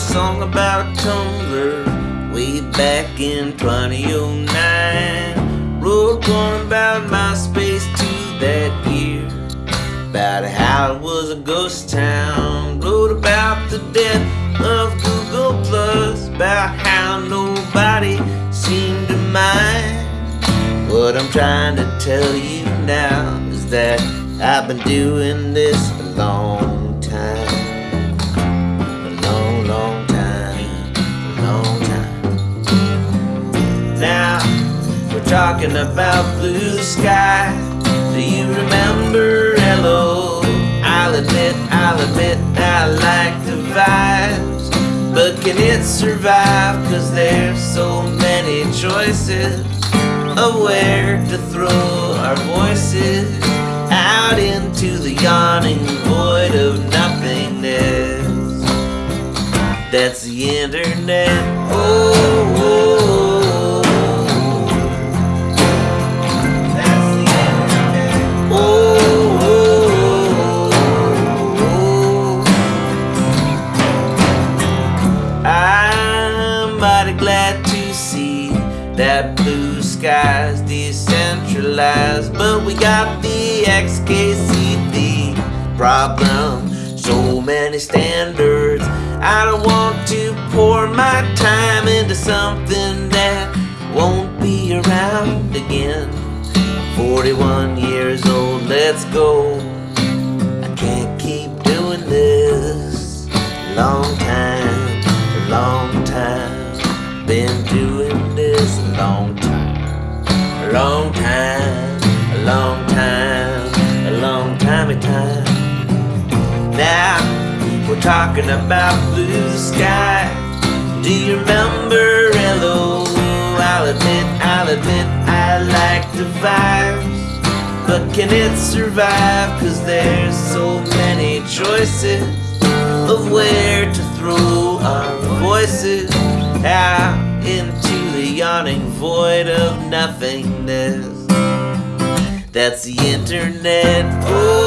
song about Tumblr way back in 2009. Wrote one about MySpace too that year. About how it was a ghost town. Wrote about the death of Google Plus. About how nobody seemed to mind. What I'm trying to tell you now is that I've been doing this a talking about Bluesky. Do you remember Ello? I'll admit, I'll admit, I like the vibes. But can it survive? Cause there's so many choices of where to throw our voices out into the yawning void of nothingness. That's the internet. Oh. Mighty glad to see that Bluesky's decentralized, but we got the XKCD problem. So many standards. I don't want to pour my time into something that won't be around again. 41 years old, let's go. A long time, a long time, a long time of time. Now we're talking about Bluesky. Do you remember Ello? I'll admit, I'll admit, I like the vibes. But can it survive? Cause there's so many choices of where to throw our voices out the yawning void of nothingness. That's the internet. Oh.